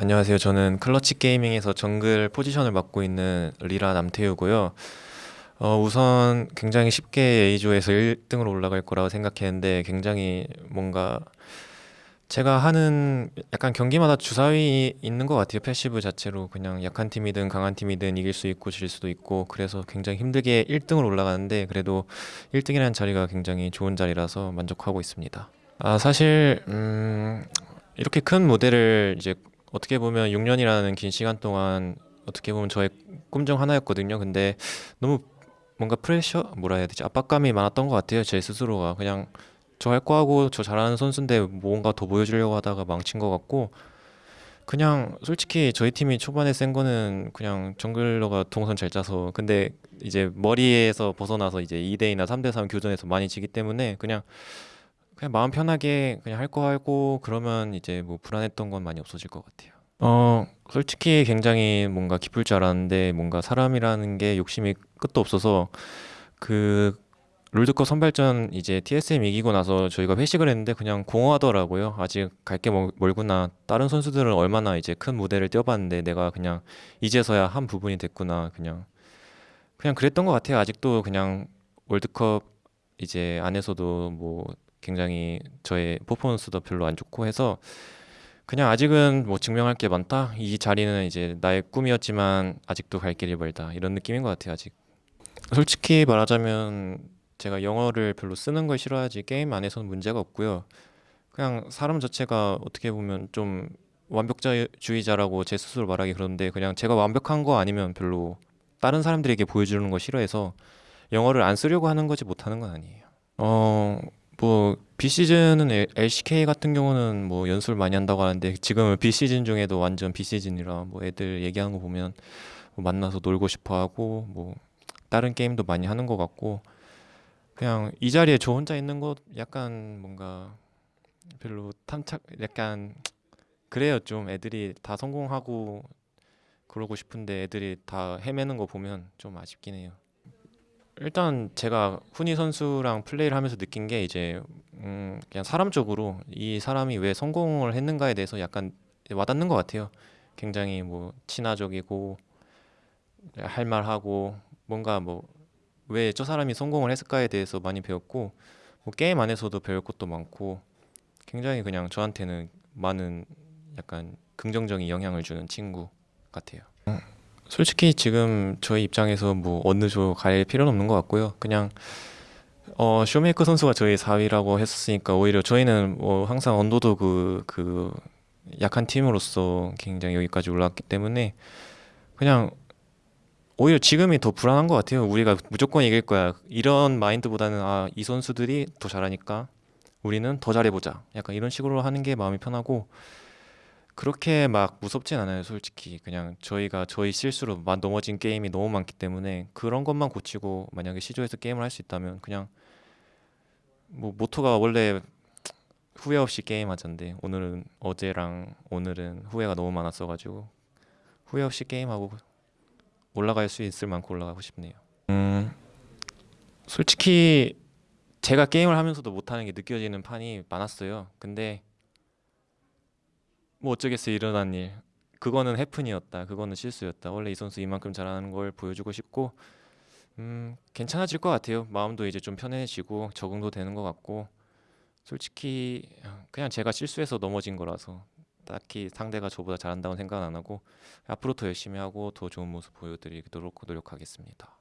안녕하세요. 저는 Clutch Gaming에서 정글 포지션을 맡고 있는 Lira 남태유고요. 어, 우선 굉장히 쉽게 A조에서 1등으로 올라갈 거라고 생각했는데 굉장히 뭔가 제가 하는 약간 경기마다 주사위인 것 같아요. passive 자체로 그냥 약한 팀이든 강한 팀이든 이길 수 있고 질 수도 있고 그래서 굉장히 힘들게 1등으로 올라가는데 그래도 1등이라는 자리가 굉장히 좋은 자리라서 만족하고 있습니다. 아, 사실 음, 이렇게 큰 무대를 이제 어떻게 보면 6년이라는 긴 시간 동안 어떻게 보면 저의 꿈 중 하나였거든요. 근데 너무 뭔가 프레셔 뭐라 해야 되지? 압박감이 많았던 것 같아요. 제 스스로가 그냥 저 할 거 하고 저 잘하는 선수인데 뭔가 더 보여주려고 하다가 망친 것 같고 그냥 솔직히 저희 팀이 초반에 센 거는 그냥 정글러가 동선 잘 짜서 근데 이제 머리에서 벗어나서 이제 2대2나 3대3 교전에서 많이 지기 때문에 그냥 그냥 마음 편하게 그냥 할 거 하고 그러면 이제 뭐 불안했던 건 많이 없어질 것 같아요. 어, 솔직히 굉장히 뭔가 기쁠 줄 알았는데 뭔가 사람이라는 게 욕심이 끝도 없어서 그 롤드컵 선발전 이제 TSM 이기고 나서 저희가 회식을 했는데 그냥 공허하더라고요. 아직 갈 게 멀구나. 다른 선수들은 얼마나 이제 큰 무대를 뛰어봤는데 내가 그냥 이제서야 한 부분이 됐구나. 그냥 그냥 그랬던 것 같아요. 아직도 그냥 월드컵 이제 안에서도 뭐 굉장히 저의 퍼포먼스도 별로 안 좋고 해서 그냥 아직은 뭐 증명할 게 많다. 이 자리는 이제 나의 꿈이었지만 아직도 갈 길이 멀다. 이런 느낌인 것 같아요, 아직. 솔직히 말하자면 제가 영어를 별로 쓰는 걸 싫어하지 게임 안에서는 문제가 없고요. 그냥 사람 자체가 어떻게 보면 좀 완벽주의자라고 제 스스로 말하기 그런데 그냥 제가 완벽한 거 아니면 별로 다른 사람들에게 보여주는 거 싫어해서 영어를 안 쓰려고 하는 거지 못하는 건 아니에요. 어, 뭐 비시즌은 LCK 같은 경우는 뭐 연습을 많이 한다고 하는데 지금은 비시즌 중에도 완전 비시즌이라 뭐 애들 얘기하는 거 보면 뭐 만나서 놀고 싶어 하고 뭐 다른 게임도 많이 하는 것 같고 그냥 이 자리에 저 혼자 있는 것 약간 뭔가 별로 탐착 약간 그래요 좀 애들이 다 성공하고 그러고 싶은데 애들이 다 헤매는 거 보면 좀 아쉽긴 해요. 일단 제가 훈이 선수랑 플레이를 하면서 느낀 게 이제 음 그냥 사람적으로 이 사람이 왜 성공을 했는가에 대해서 약간 와닿는 것 같아요. 굉장히 뭐 친화적이고 할 말하고 뭔가 뭐 왜 저 사람이 성공을 했을까에 대해서 많이 배웠고 뭐 게임 안에서도 배울 것도 많고 굉장히 그냥 저한테는 많은 약간 긍정적인 영향을 주는 친구 같아요. 솔직히 지금 저희 입장에서 뭐 어느 조 갈 필요는 없는 것 같고요. 그냥 어 쇼메이커 선수가 저희 4위라고 했었으니까 오히려 저희는 뭐 항상 언더도 그 그 약한 팀으로서 굉장히 여기까지 올라왔기 때문에 그냥 오히려 지금이 더 불안한 것 같아요. 우리가 무조건 이길 거야. 이런 마인드보다는 아, 이 선수들이 더 잘하니까 우리는 더 잘해보자. 약간 이런 식으로 하는 게 마음이 편하고 그렇게 막 무섭진 않아요, 솔직히. 그냥 저희가 저희 실수로 만 넘어진 게임이 너무 많기 때문에 그런 것만 고치고 만약에 시조에서 게임을 할 수 있다면 그냥 뭐 모토가 원래 후회 없이 게임하자인데 오늘은 어제랑 오늘은 후회가 너무 많았어 가지고 후회 없이 게임하고 올라갈 수 있을 만큼 올라가고 싶네요. 음, 솔직히 제가 게임을 하면서도 못하는 게 느껴지는 판이 많았어요. 근데 뭐 어쩌겠어요 일어난 일. 그거는 해픈이었다. 그거는 실수였다. 원래 이 선수 이만큼 잘하는 걸 보여주고 싶고 음 괜찮아질 것 같아요. 마음도 이제 좀 편해지고 적응도 되는 것 같고 솔직히 그냥 제가 실수해서 넘어진 거라서 딱히 상대가 저보다 잘한다고 생각은 안 하고 앞으로 더 열심히 하고 더 좋은 모습 보여드리도록 노력하겠습니다